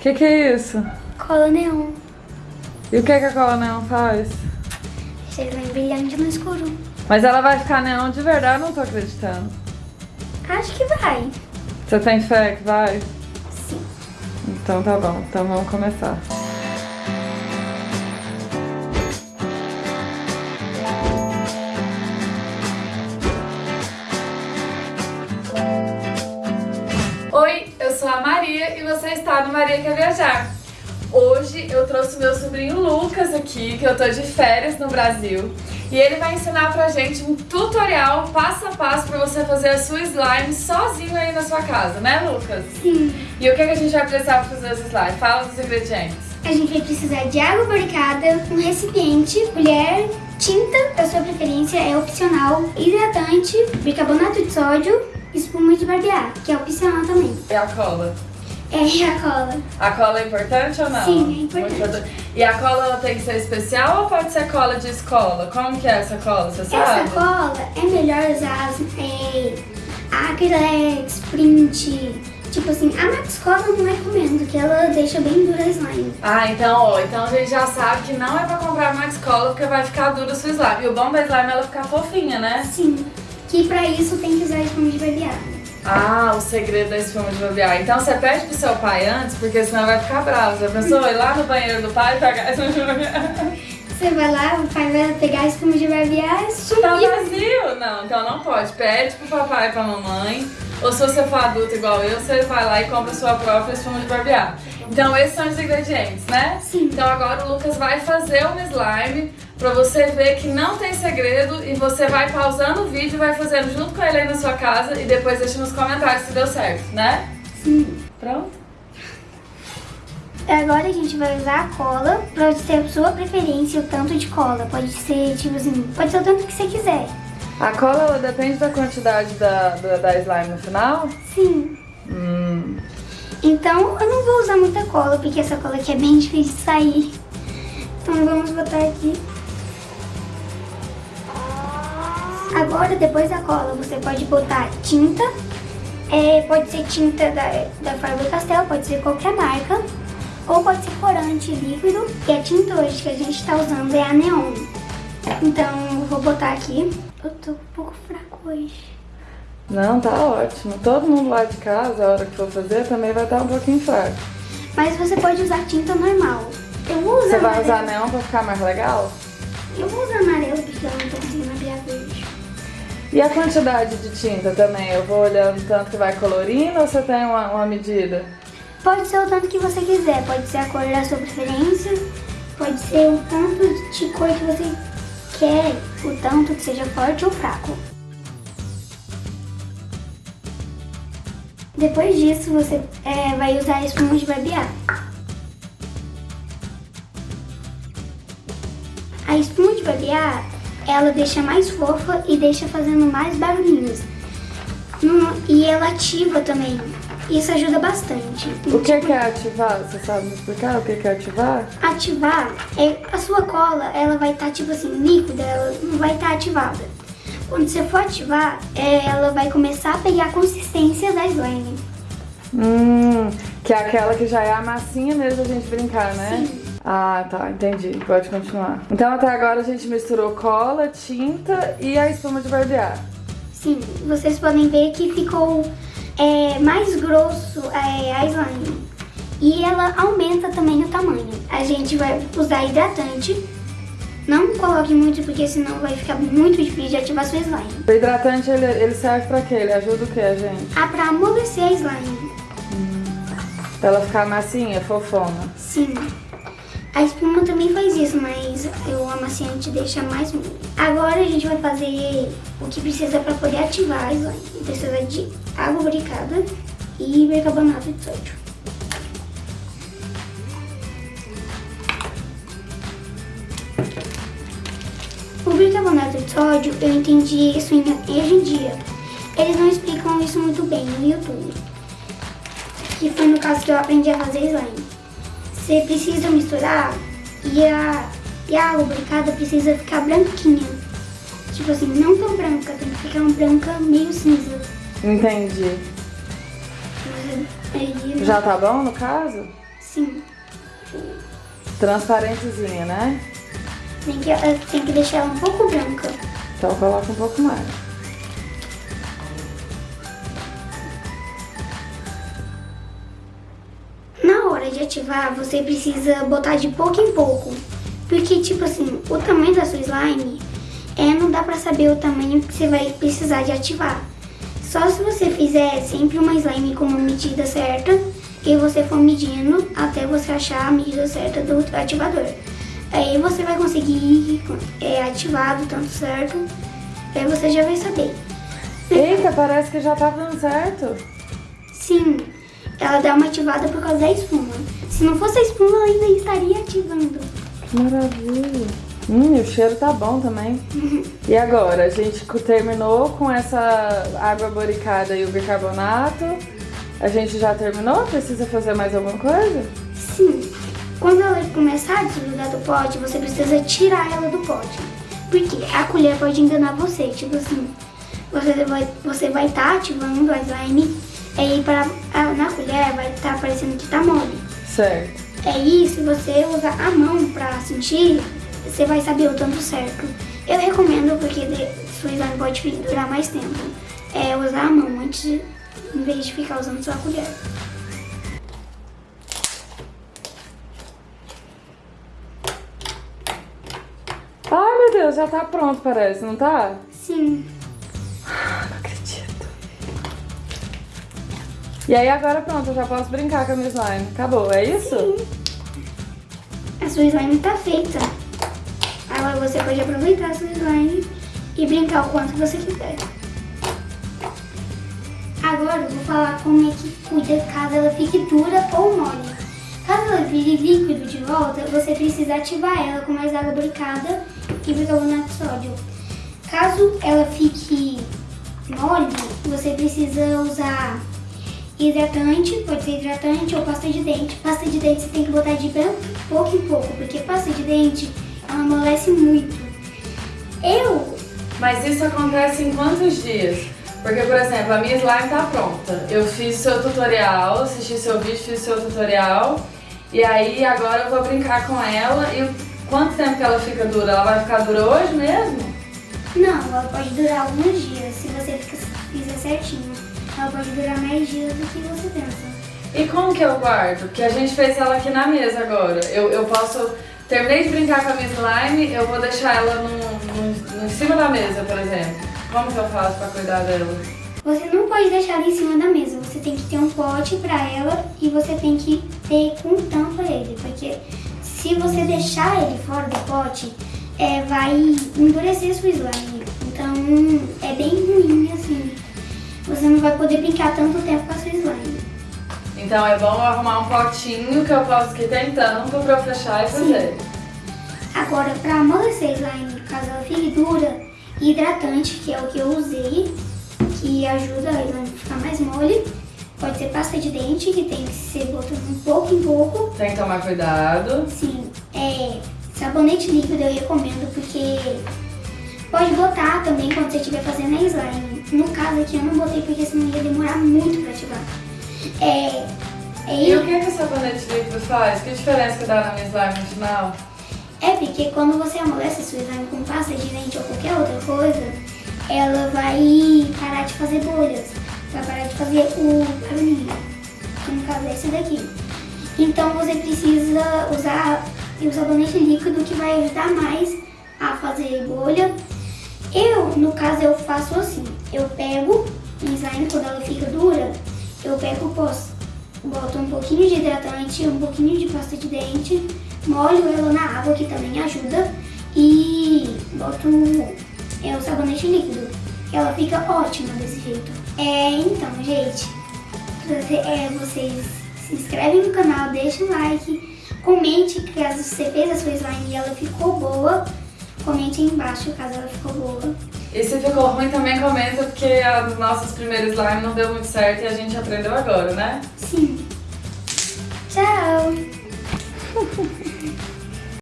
que que é isso? Cola neon. E o que que a cola neon faz? Ele bem brilhante no escuro. Mas ela vai ficar neon de verdade, não tô acreditando. Acho que vai. Você tem fé que vai? Sim. Então tá bom, então vamos começar. Está no Maria Quer Viajar. Hoje eu trouxe meu sobrinho Lucas aqui, que eu tô de férias no Brasil. E ele vai ensinar pra gente um tutorial passo a passo pra você fazer a sua slime sozinho aí na sua casa, né Lucas? Sim. E o que, que a gente vai precisar pra fazer os slime? Fala dos ingredientes. A gente vai precisar de água barricada, um recipiente, colher, tinta da sua preferência, é opcional, hidratante, bicarbonato de sódio, espuma de barbear, que é opcional também. E a cola? É a cola. A cola é importante ou não? Sim, é importante. E a cola ela tem que ser especial ou pode ser cola de escola? Como que é essa cola, você sabe? Essa cola é melhor usar é, acrylex, print, tipo assim, a Max Cola eu não recomendo, que ela deixa bem dura a slime. Ah, então, ó, então a gente já sabe que não é pra comprar Max Cola porque vai ficar dura a sua slime. E o bom da slime é ela ficar fofinha, né? Sim, que pra isso tem que usar espuma de barbear. Ah, o segredo da espuma de barbear. Então você pede pro seu pai antes, porque senão vai ficar bravo. Já pensou? Ir lá no banheiro do pai e pegar a espuma de barbear? Você vai lá, o pai vai pegar a espuma de barbear e sumir. Tá vazio? Não, então não pode. Pede pro papai e pra mamãe. Ou se você for adulto igual eu, você vai lá e compra sua própria espuma de barbear. Então esses são os ingredientes, né? Sim. Então agora o Lucas vai fazer um slime pra você ver que não tem segredo e você vai pausando o vídeo e vai fazendo junto com ele aí na sua casa e depois deixa nos comentários se deu certo, né? Sim. Pronto? Agora a gente vai usar a cola pra ser a sua preferência, o tanto de cola. Pode ser, tipo assim, pode ser o tanto que você quiser. A cola ela depende da quantidade da, da, da slime no final? Sim. Hum. Então eu não vou usar muita cola, porque essa cola aqui é bem difícil de sair. Então vamos botar aqui. Agora, depois da cola, você pode botar tinta. É, pode ser tinta da, da Faber-Castell, pode ser qualquer marca. Ou pode ser corante líquido. E a tinta hoje que a gente está usando é a Neon. Então, eu vou botar aqui. Eu tô um pouco fraco hoje. Não, tá ótimo. Todo mundo lá de casa, a hora que for fazer, também vai estar um pouquinho fraco. Mas você pode usar tinta normal. Eu vou usar Você vai amarelo. usar neon pra ficar mais legal? Eu vou usar amarelo porque eu não tô conseguindo abrir a verde. E a quantidade de tinta também? Eu vou olhando tanto que vai colorindo ou você tem uma, uma medida? Pode ser o tanto que você quiser, pode ser a cor da sua preferência, pode ser o tanto de cor que você quer, o tanto que seja forte ou fraco. Depois disso, você é, vai usar a espuma de barbear. A espuma de barbear, ela deixa mais fofa e deixa fazendo mais barulhinhos. E ela ativa também. Isso ajuda bastante. O que que é ativar? Você sabe me explicar o que que é ativar? Ativar, é, a sua cola, ela vai estar tipo assim, líquida, ela não vai estar ativada. Quando você for ativar, é, ela vai começar a pegar a consistência da slime. Hum, que é aquela que já é a massinha mesmo da gente brincar, né? Sim. Ah, tá, entendi. Pode continuar. Então até agora a gente misturou cola, tinta e a espuma de barbear. Sim, vocês podem ver que ficou é, mais grosso é, a slime. E ela aumenta também o tamanho. A gente vai usar hidratante. Não coloque muito porque senão vai ficar muito difícil de ativar sua slime. O hidratante, ele, ele serve pra quê? Ele ajuda o quê, gente? Ah, pra amolecer a slime. Pra ela ficar massinha, fofona. Sim. A espuma também faz isso, mas o amaciante deixa mais mole. Agora a gente vai fazer o que precisa para poder ativar a slime. Precisa de água barricada e bicarbonato de sódio. O bicarbonato de sódio, eu entendi isso hoje em dia. Eles não explicam isso muito bem no YouTube. Que foi no caso que eu aprendi a fazer slime. Você precisa misturar e a, e a água barricada precisa ficar branquinha. Tipo assim, não tão branca, tem que ficar uma branca meio cinza. Entendi. Aí, Já tá bom no caso? Sim. Transparentezinha, né? Tem que, eh, tem que deixar ela um pouco branca. Então coloca um pouco mais. Hora de ativar, você precisa botar de pouco em pouco. Porque, tipo assim, o tamanho da sua slime, é, não dá pra saber o tamanho que você vai precisar de ativar. Só se você fizer sempre uma slime com uma medida certa e você for medindo até você achar a medida certa do ativador. Aí você vai conseguir é, ativar do tanto certo, aí você já vai saber. Eita, parece que já tá dando certo. Sim, ela dá uma ativada por causa da espuma. Se não fosse a espuma, ela ainda estaria ativando. Que maravilha. Hum, o cheiro tá bom também. E agora, a gente terminou com essa água boricada e o bicarbonato. A gente já terminou? Precisa fazer mais alguma coisa? Sim. Quando ela começar a desligar do pote, você precisa tirar ela do pote. Porque a colher pode enganar você, tipo assim, você vai você vai estar tá ativando a slime, aí para, na colher vai estar tá parecendo que tá mole. Certo. Aí, se você usar a mão pra sentir, você vai saber o tanto certo. Eu recomendo, porque sua slime pode durar mais tempo, é usar a mão antes, de, em vez de ficar usando sua colher. Ai, meu Deus, já tá pronto, parece, não tá? Sim. E aí agora pronto, eu já posso brincar com a minha slime. Acabou, é isso? Sim. A sua slime tá feita. Agora você pode aproveitar a sua slime e brincar o quanto você quiser. Agora eu vou falar como é que cuida caso ela fique dura ou mole. Caso ela vire líquido de volta, você precisa ativar ela com mais água brincada e bicarbonato de sódio. Caso ela fique mole, você precisa usar hidratante, pode ser hidratante ou pasta de dente. Pasta de dente você tem que botar de pouco em pouco, porque pasta de dente ela amolece muito. Eu... Mas isso acontece em quantos dias? Porque, por exemplo, a minha slime tá pronta. Eu fiz seu tutorial, assisti seu vídeo, fiz seu tutorial. E aí agora eu vou brincar com ela. E quanto tempo que ela fica dura? Ela vai ficar dura hoje mesmo? Não, ela pode durar alguns dias, se você fizer certinho. Ela pode durar mais dias do que você pensa. E como que eu guardo? Porque a gente fez ela aqui na mesa agora. Eu, eu posso... Terminei de brincar com a minha slime, eu vou deixar ela no, no, em cima da mesa, por exemplo. Como que eu faço pra cuidar dela? Você não pode deixar ela em cima da mesa, você tem que ter um pote pra ela e você tem que ter com tampa ele, porque se você deixar ele fora do pote, é, vai endurecer sua slime. Então é bem ruim assim. Você não vai poder brincar tanto tempo com a sua slime. Então é bom arrumar um potinho que eu posso tem tampa pra eu fechar e fazer. Agora, pra amolecer a slime, caso ela fique dura, hidratante, que é o que eu usei, que ajuda a slime a ficar mais mole. Pode ser pasta de dente, que tem que ser botando um pouco em pouco. Tem que tomar cuidado. Sim. É, sabonete líquido eu recomendo, porque pode botar também quando você estiver fazendo a slime. No caso aqui eu não botei, porque senão ia demorar muito pra ativar. É, é, e o que, que o sabonete líquido faz? Que diferença que dá na minha slime no final? É porque quando você amolece a sua slime com pasta de dente ou qualquer outra coisa, ela vai parar de fazer bolhas, vai parar de fazer o barulhinho, que no caso é esse daqui. Então você precisa usar o sabonete líquido que vai ajudar mais a fazer bolha. Eu, no caso, eu faço assim, eu pego a slime quando ela fica dura, eu pego o pós, boto um pouquinho de hidratante, um pouquinho de pasta de dente, molho ela na água, que também ajuda, e boto é, o sabonete líquido. Ela fica ótima desse jeito. É, então, gente, é, vocês se inscrevem no canal, deixem um like, comente caso você fez a sua slime e ela ficou boa, comente aí embaixo caso ela ficou boa. E se ficou ruim também comenta, porque as nossas primeiras slime não deu muito certo e a gente aprendeu agora, né? Sim. Tchau!